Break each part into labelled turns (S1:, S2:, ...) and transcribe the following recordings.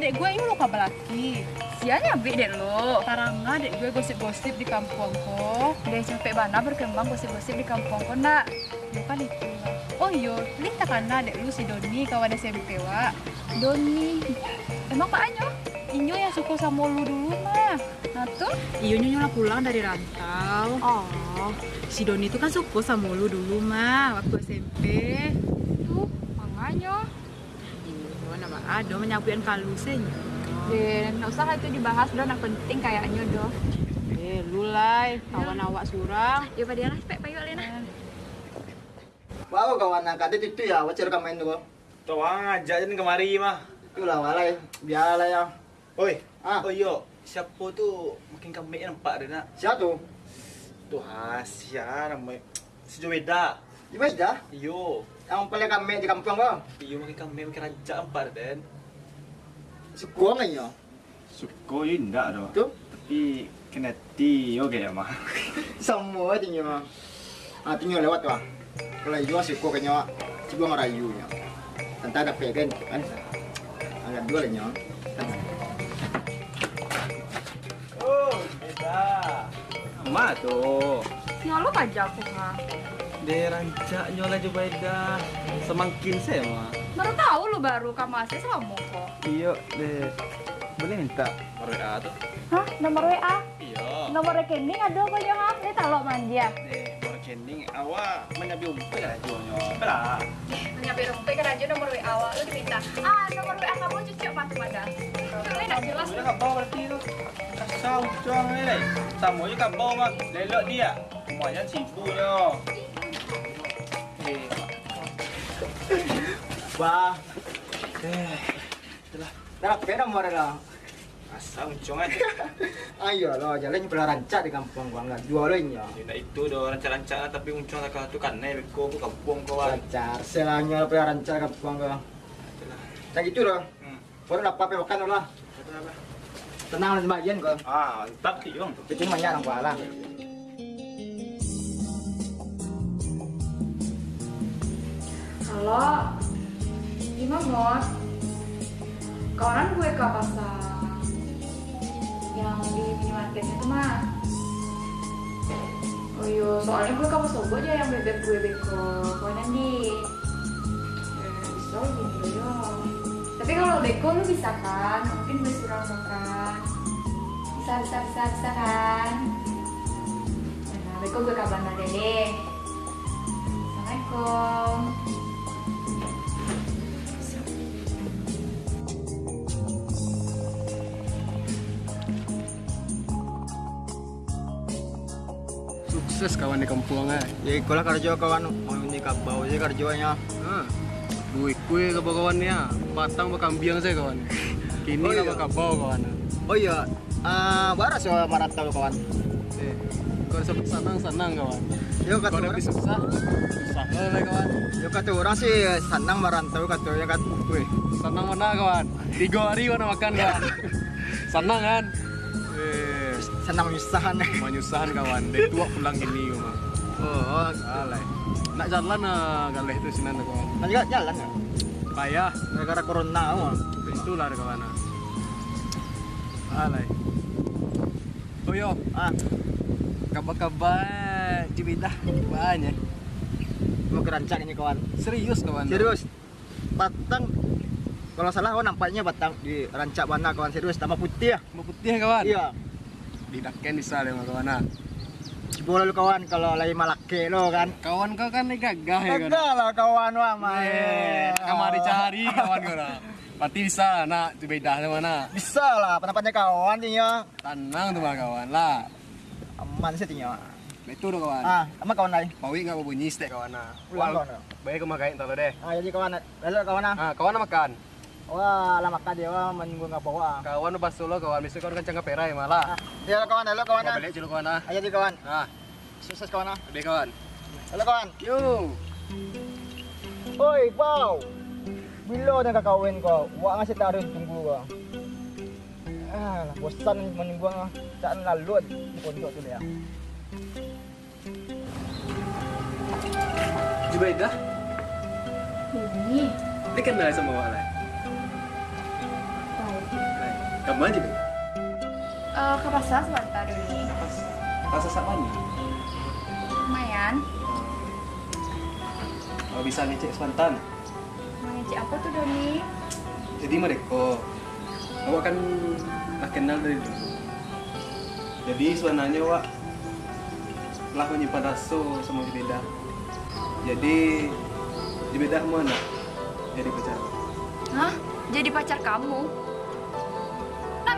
S1: Adek gue ini lo kabelaki.
S2: sianya bik dek lo.
S1: Taranga adek gue gosip-gosip di kampung ko.
S2: Udah capek bana berkembang gosip-gosip di kampung ko nak.
S1: Bukan itu lah. Oh iyo, lih takana adek lu si Doni kawan SMP wa.
S2: Doni. Emang Pak Anyo?
S1: Inyo yang suka sama lu dulu mah.
S2: Nah tuh?
S1: Iyo nyonya pulang dari rantau.
S2: Oh,
S1: Si Doni itu kan suka sama lu dulu mah waktu SMP.
S2: tuh makanya.
S1: Iyo, nama ado menyapuin kalusen.
S2: Deh, nggak usah itu dibahas udah nak penting kayaknya doh.
S1: Eh, lu lai, kawan awak surang.
S2: Ya pada lah, pek payu Lena.
S3: Wow, kawan angkat itu ya, wajar kamu itu kok.
S4: Tuh ngajak jen kemari mah.
S3: Itu lah walai, biar lah ya.
S4: Oi.
S3: Ah.
S4: Oh iya, siapa tuh makin kami nampak dia nak.
S3: Siapa tuh?
S4: Tuh Hasya namanya. Sejobeda.
S3: Ibas dah.
S4: Iyo.
S3: Yang paling kami di kampung kok.
S4: Iyo makin kami makin rancak nampak den.
S3: Sukuang aja.
S5: Suko ya enggak ada.
S3: Tuh,
S5: Tapi kena ti oke ya mah.
S3: semua tinggi mah. Ah, tinggi lewat wah. Kalau jual suku kayaknya, coba ngerayu nya. Tentu ada pegan kan. Agak dua lah nya.
S4: Oh, beda.
S5: Ma tuh.
S2: Ya lo pajak aku
S5: Dia rancak nyola Jubaidah. Semakin saya mah.
S2: Baru tahu lo baru kamu asli sama kok.
S5: Iya, deh. Boleh minta WA tuh?
S2: Hah? Nomor WA?
S5: Iya.
S2: Nomor rekening ada apa ya? Ha? Ini tahu manja.
S5: Deh, bargaining awak menyabi umpet lah jualnya. Belah.
S2: Nyampe rumput kan aja nomor WA awak lu diminta. Ah, nomor WA kamu cuci apa tuh pada? Ini enggak jelas.
S5: Udah kabau berarti tu. Kasau juang ni leh. Sama je kabau mah. Lelok dia. Semuanya cipunya. Eh,
S3: Wah,
S5: eh.
S3: dah pegan nomor lah.
S4: Asal uncung aja.
S3: Ayo lo, jalan belah rancak di kampung gua enggak dua lo nya.
S4: Dia nak itu dah rancak-rancak tapi uncung tak tu kan naik beko bu kampung kawan.
S3: Rancak, selangnya belah rancak kampung gua. Tak gitu loh.
S4: Hmm.
S3: Baru dapat apa makan lah. Tenang lah sebagian kok.
S4: Ah, tak ti bang.
S3: Itu banyak orang lah.
S2: Halo. Gimana, Mot? Kawanan gue ke pasar yang di minimarket itu mah. Oh iya, soalnya gue pasar gue aja yang bebek gue beko. Kawanan di. Eh, bisa gini loh ya. Tapi kalau beko lu bisa kan? Mungkin gue suruh makan. Bisa, bisa, bisa, bisa kan? Nah, beko gue kabar deh. Assalamualaikum.
S6: Sukses kawan di kampung eh.
S3: Ya ikulah kerja kawan mau ini kabau je kerjanya.
S6: Ha. Duit kue ke kawannya. Patang berkambiang saya kawan. Kini
S3: Oh, iya.
S6: kabau kawan.
S3: Oh iya, ah baras ya marata lo kawan.
S6: Eh, kau sempat senang-senang kawan.
S3: Yo kata
S6: Kau
S3: orang,
S6: lebih susah. Susah lah kawan.
S3: yo kata orang sih senang merantau kata ya kan.
S6: Wih, senang mana kawan? Tiga hari mana makan kawan? senang kan?
S3: Senang menyusahkan.
S6: menyusahan kawan. Dia tua pulang gini rumah.
S3: Oh,
S6: Alay. Nak jalan ah galeh itu sinan kawan.
S3: nanti kan jalan ya.
S6: Payah.
S3: Gara-gara corona oh.
S6: Itulah kawan. Alay. Oh yo,
S3: Ah,
S6: kabar-kabar Cibidah banyak.
S3: mau kerancak ini kawan.
S6: Serius kawan.
S3: Serius. Batang kalau salah oh nampaknya batang di rancak mana kawan serius tambah putih ya.
S6: Mau putih kawan.
S3: Iya.
S6: Di sana sama kawan. ah.
S3: Cibola lu kawan kalau lagi malake lo kan.
S6: Kawan kau kan gagah ya kan.
S3: Enggak lah kawan wah
S6: Eh,
S3: main.
S6: kamari cari kawan kau. Pasti bisa nak Cibidah sama mana.
S3: Bisa lah, pendapatnya kawan tinggal
S6: Tenang tuh mah kawan lah.
S3: aman sih tinggal.
S6: Nah, Itu tuh kawan.
S3: Ah, sama kawan lain.
S6: Pawi nggak bunyi stek kawan ah.
S3: Ulang kawan.
S6: Baik kau makain tahu deh.
S3: Ah, jadi kawan, lalu kawan ah.
S6: Ah, kawan nak makan.
S3: Wah, lama makan dia wah menunggu ngapa wah.
S6: Kawan pas solo kawan, bisa kau kan cangkap perai malah.
S3: Ah, dia kawan, lalu kawan
S6: Kau
S3: ah.
S6: balik dulu kawan ah.
S3: Ayo di kawan.
S6: Ah,
S3: Sukses kawan ah.
S6: deh kawan.
S3: Lalu kawan.
S6: Yo.
S3: Oi, Pau. Bila dah kau kawin kau? Wah ngasih taruh tunggu kau. Ah, bosan menunggu ah. Tak lalu di pondok tu dia.
S6: Jubaidah,
S2: Ini
S6: dia kenal sama awak lah. Kamu aja deh.
S2: Eh, ke pasar sebentar Doni.
S6: Rasa siapa nih?
S2: Lumayan.
S6: Kalau bisa ngecek sebentar.
S2: Ngecek apa tuh Doni?
S6: Jadi mereka, awak kan tak kenal dari dulu. Jadi sebenarnya awak telah menyimpan rasa sama Jibeda. Jadi Jibeda mana? Jadi pacar.
S2: Hah? Jadi pacar kamu?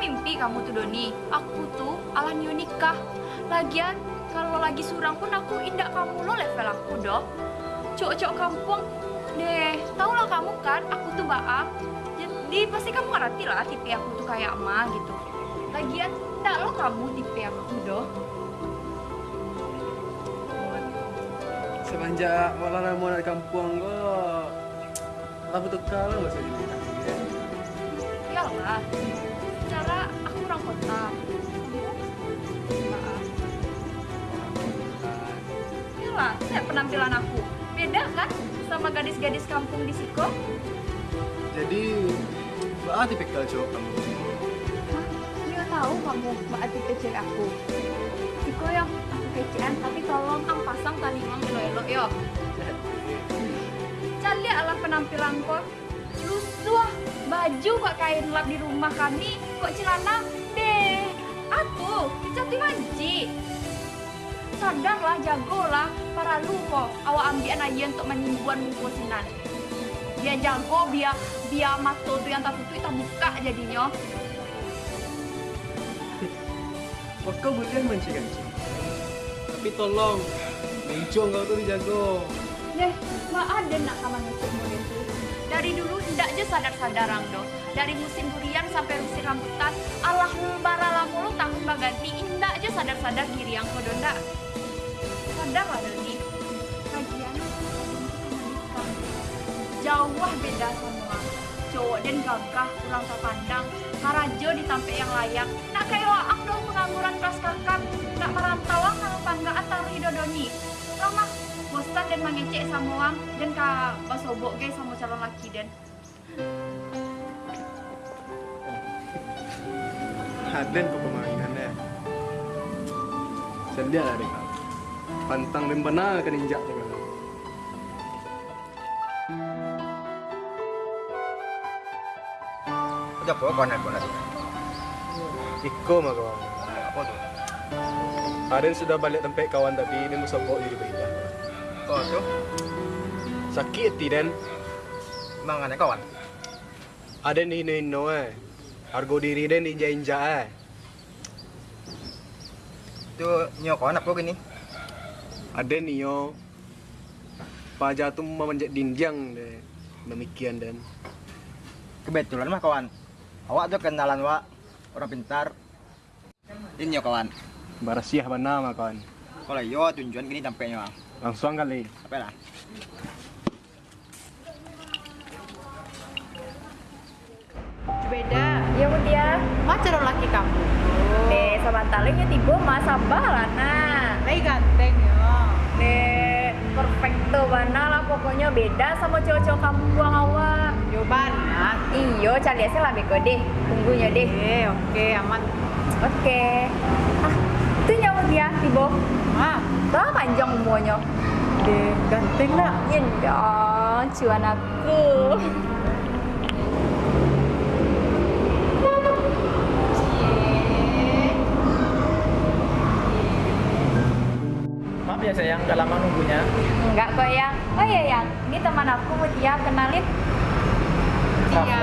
S2: Mimpi kamu tuh Doni. Aku tuh ala new nikah. Lagian kalau lagi surang pun aku indak kamu lo level aku doh. Cok-cok kampung deh. Tau lah kamu kan, aku tuh baak. Jadi pasti kamu ngerti lah tipe aku tuh kayak emak gitu. Lagian ndak lo kamu tipe aku doh.
S6: Semenjak malah mau dari kampung tak betul kalau nggak usah jadi
S2: Iyalah. Kota. Maaf. Iyalah, lihat penampilan aku. Beda kan sama gadis-gadis kampung di Siko?
S6: Jadi, apa tipikal cowok kamu?
S2: Hah? Dia tahu kamu mbak Ati kecil aku. Siko yang aku kecian, tapi tolong ang pasang tali mang elo-elo yo. Cari ala penampilanku. Lusuh, baju kok kain lap di rumah kami, kok celana. Aku, jati manci. Sadarlah, jagolah, para lu kok awak ambil aja untuk menimbun muka sinan. Dia jago, biar biar mata tuh yang tak tutup kita buka jadinya.
S6: Kau boleh mancing kan? Tapi tolong, mencong kau tuh dijago.
S2: Deh, mbak ada nak sama musim musim tuh. Dari dulu tidak aja sadar-sadar ang do. Dari musim durian sampai musim rambutan, Allah bara lamulu tahun baganti, indah aja sadar-sadar kiri yang kodo ndak. Sadar lah Doni. Kajian jauh beda semua. Cowok dan gagah kurang terpandang, karajo ditampe yang layak. Nak kayak waang dong pengangguran kelas kakak, nak merantau ang kalau banggaan taruh hidodoni. Lama bosan dan mengecek sama dan ka basobok guys sama calon laki dan
S6: Haden kau permainannya. Sendia lah dek. Pantang dan benar kan injak juga.
S3: Udah apa kawan aku lagi?
S6: Iko mah kawan.
S3: Apa tuh?
S6: Haden sudah balik tempat kawan tadi, ini mau sobok diri beda.
S3: Oh tuh,
S6: Sakit hati Den.
S3: emang kawan.
S6: Ada ni hino hino eh. Harga diri Den diinjak-injak eh.
S3: Itu nyo kawan apa gini?
S6: Ada ni yo. Paja tu memanjat dinjang deh. Demikian Dan.
S3: Kebetulan mah kawan. Awak tuh kenalan wa orang pintar. Ini nyo kawan.
S6: Barasiah benar mah kawan.
S3: Kalau yo tunjuan gini tampaknya.
S6: Langsung kali.
S3: Apa lah?
S1: Beda.
S2: Ya. Dia
S1: Macam laki kamu.
S2: deh sama talingnya tiba mas sabah lah nah
S1: Lagi ganteng ya.
S2: deh perfecto bana lah pokoknya. Beda sama cowok-cowok kamu buang awak.
S1: Yo banyak.
S2: iyo cari aja lah beko deh. Tunggunya deh.
S1: Oke, oke, aman.
S2: oke. Ah itu nyawa dia tiba
S1: Ah,
S2: Tuh panjang semuanya
S1: deh, ganteng nak.
S2: Ya dong, cuan aku
S5: Maaf ya sayang, udah lama nunggunya.
S2: Enggak kok yang Oh iya yang, ini teman aku Mutia, kenalin.
S1: Iya.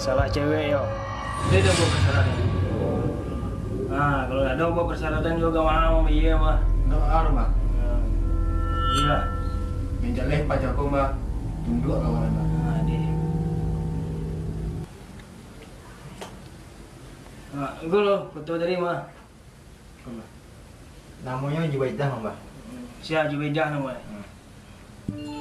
S5: Masalah
S6: cewek
S5: yo. Dia buat persyaratan. Nah, kalau ada buat persyaratan juga mau iya mah.
S3: No aro mah.
S5: Iya.
S3: Menjaleh pacarku mah. Tunduk kawan mah.
S5: Nah, deh. Nah, gue lo, foto dari mah.
S3: Namanya Juwaidah mah, Mbah.
S5: Si Haji Wejah namanya. Hai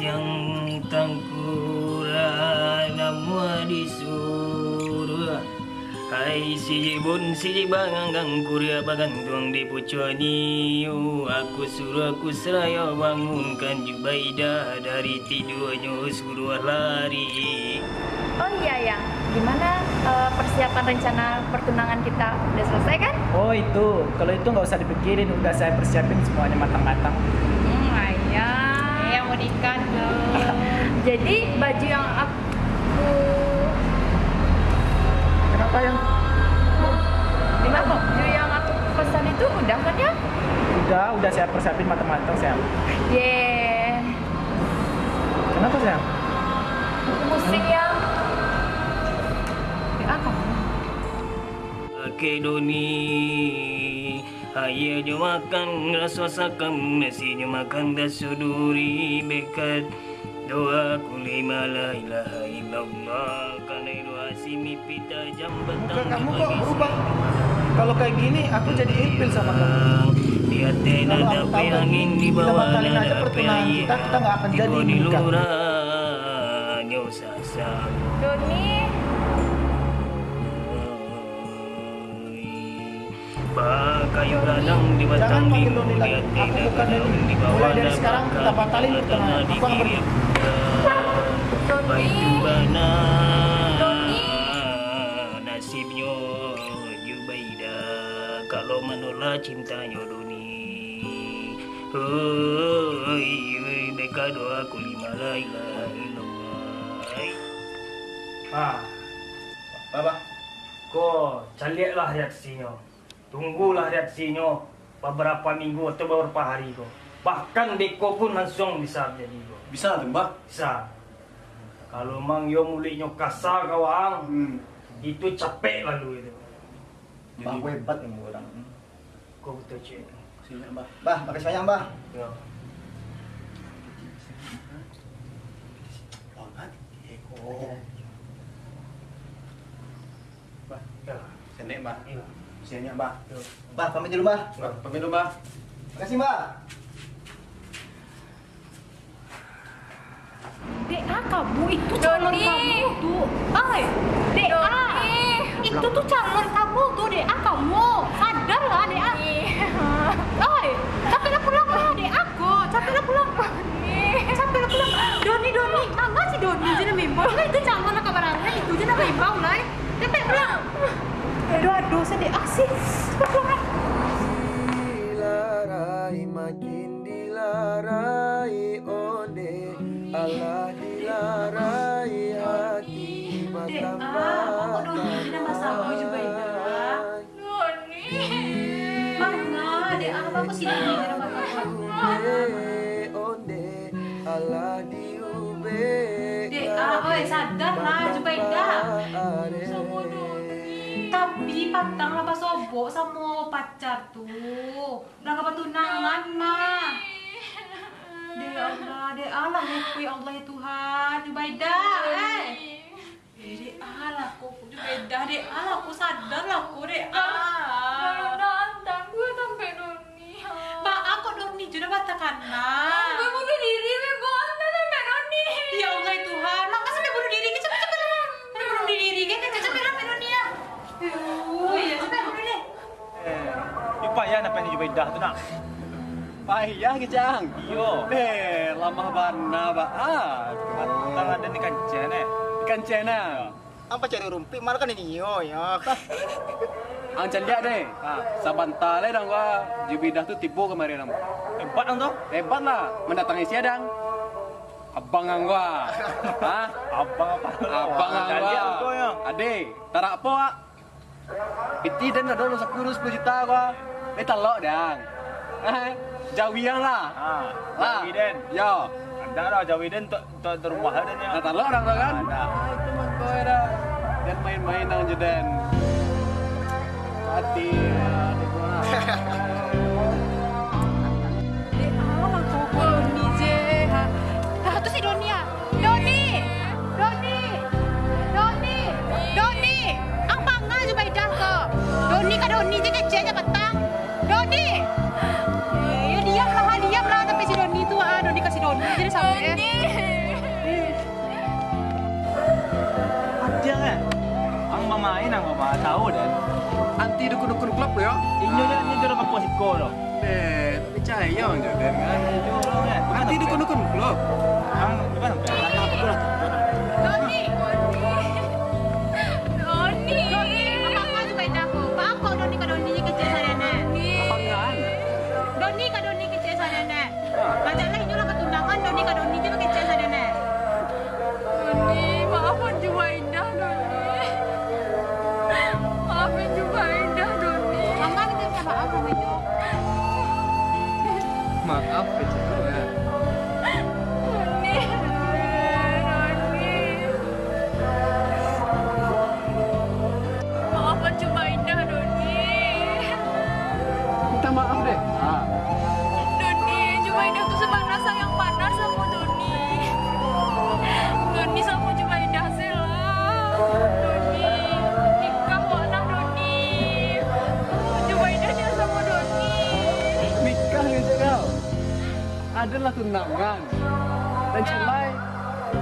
S5: yang tangkura nama disuruh Hai si jibun si jibang gang kuria bagan tuang di pucuani Aku suruh aku seraya bangunkan Jubaidah dari tidurnya suruh lari.
S2: Oh iya yang, gimana eh, persiapan rencana pertunangan kita? Udah selesai kan?
S7: Oh itu, kalau itu nggak usah dipikirin, udah saya persiapin semuanya matang-matang.
S1: Hmm, ayah. Yang mau nikah tuh.
S2: Jadi baju yang aku
S7: Kenapa yang?
S2: baju yang aku pesan itu udah kan ya?
S7: Udah, udah saya persiapin matang-matang sayang.
S2: Yeah,
S7: Kenapa sayang?
S2: pusing ya.
S1: Apa?
S5: Oke Doni Ayah jo makan rasa sakam Nasinya makan dasuduri bekat Doa kulima la ilaha illallah Karena doa si mimpi tajam
S7: Muka
S5: betang
S7: kamu kok berubah? Kalau kayak gini, aku jadi ilfil sama kamu.
S5: Di hati
S7: Kalau
S5: nada angin di
S7: kita
S5: bawah nada
S7: pertunangan kita, kita nggak akan jadi
S5: di
S7: nikah.
S5: lurah Nyo sasa
S2: Doni,
S5: kayu ladang di batang
S7: Jangan panggil
S5: minggu
S7: Doni lagi.
S5: lihat
S7: Aku
S5: tidak
S7: bukan
S5: daun
S7: Doni.
S5: di bawah
S7: Mulai dari
S5: ada
S7: sekarang kita
S5: bakal
S7: batalin
S5: di
S7: pertunangan.
S5: tanah
S7: Aku akan pergi.
S5: dikir. Baitu bana
S2: Doni.
S5: nasibnya Jubaida kalau menolak cintanya Doni Hoi, mereka doa ku lima la ilaha illallah Ah,
S3: Baba.
S5: Kau caliaklah reaksinya. Tunggulah reaksinya beberapa minggu atau beberapa hari kau. Bahkan Deko pun langsung bisa jadi kau.
S6: Bisa tuh, Mbah.
S5: Bisa. Kalau mang yo mulainya kasar kawang,
S3: Hmm.
S5: itu capek lalu itu.
S3: Mbah gue hebat nih orang.
S5: Kau betul cik.
S6: Sini, Mbah.
S3: Mbah, makasih banyak, Mbah.
S5: Ya.
S3: Oh.
S6: Mbah.
S5: Ya.
S6: Sini, Mbah.
S5: Iya.
S6: Sini, Mbah.
S3: Mbah, pamit dulu, Mbah.
S6: Mbah, pamit dulu, Mbah.
S3: Makasih, Mbah.
S1: DA kamu itu calon kamu tuh. Ay, DA. Itu tuh calon kamu tuh DA kamu. Sadarlah DA. Ay, capeklah pulang lah DA l'eau,
S8: c'était
S1: assez. Pantang lah pas sobok sama pacar tuh. Udah gak tunangan mah. Dek Allah, dek Allah aku ya Allah ya Tuhan. Jubaida, eh. Eh, dek Allah aku, Jubaida, dek Allah aku sadar lah aku, dek Allah.
S2: nantang gue sampai Doni.
S1: Pak, aku Doni juga batakan nah.
S2: Gue bunuh diri, gue sampai sampai Doni.
S1: Ya Allah ya Tuhan, lah sampai bunuh diri, cepet cepet lah. Sampai bunuh diri, kan cepet cepet lah Doni ya. Oh iya, cepet bunuh diri.
S5: Eh, lupa ya apa ini
S4: Jubaidah tu nak.
S2: Payah ke Jang?
S4: Iyo.
S2: Eh, lama bana baat.
S4: Antara ada ni kancen eh.
S2: Ikan cena.
S3: Apa cari rumpi malah kan ini yo ya.
S2: Ang lihat deh. Sabanta le dong gua jubidah tu tipu kemarin nama.
S4: Hebat ang tu.
S2: Hebat lah mendatangi siadang. Abang ang gua. Hah?
S4: Abang apa?
S2: Abang ang
S4: Jangan lihat
S2: gua.
S4: kau ya.
S2: Ade, tarak apa ah? Piti dan ada lu 10 10 juta gua. Eh telok dang. Eh, jawiang lah.
S4: Ah,
S2: Lah.
S4: Jawiden.
S2: Yo.
S4: Ada lah Jawiden untuk untuk rumah ada ni.
S2: Nah, telok orang tu kan?
S4: Ada.
S2: Ah, itu mah ada. Dan main-main nang jeden. Hati.
S4: dia apa siko lo.
S2: Eh, tak percaya orang jeden kan.
S4: Inyo lo kan.
S2: Anti dukun-dukun Tunangan. Dan celai.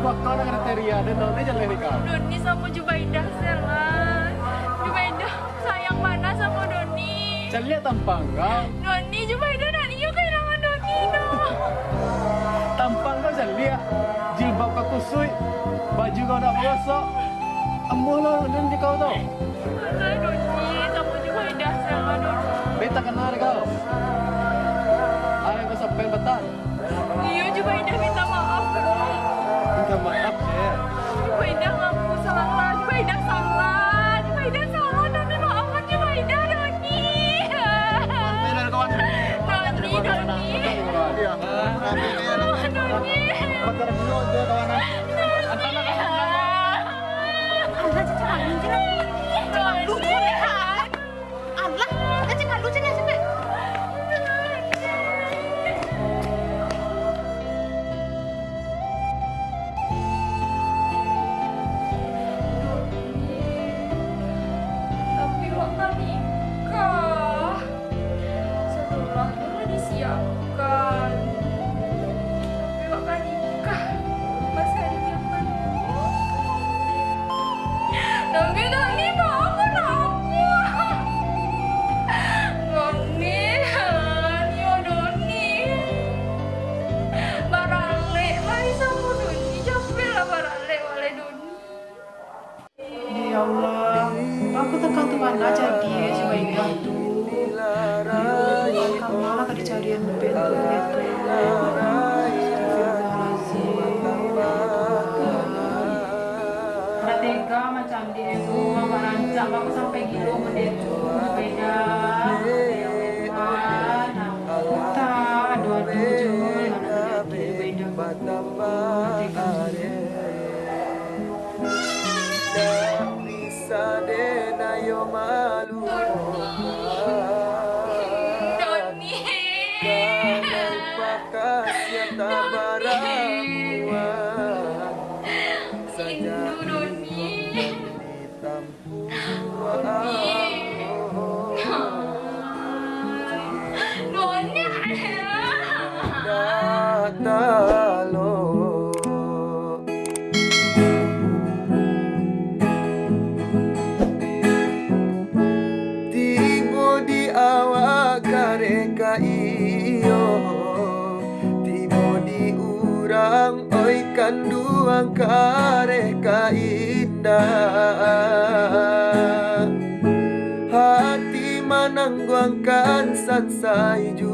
S2: Buat kau nak kriteria dan nanti jalan nikah.
S1: Doni sama Jubaidah Sela. Jubaidah sayang panas sama Doni.
S2: Celia tampang kau.
S1: Doni, Jubaidah nak niu kehilangan Doni no.
S2: Tampang kau celia. Jilbab kau kusui. Baju kau nak gosok. Emuh lo dan di kau tau.
S1: Doni sama Jubaidah Sela Doni.
S2: Beta kenal
S1: Ada
S8: tega macam dia tu, mama rancang aku sampai gitu benda kareka indah. Hati manangguangkan sansai juo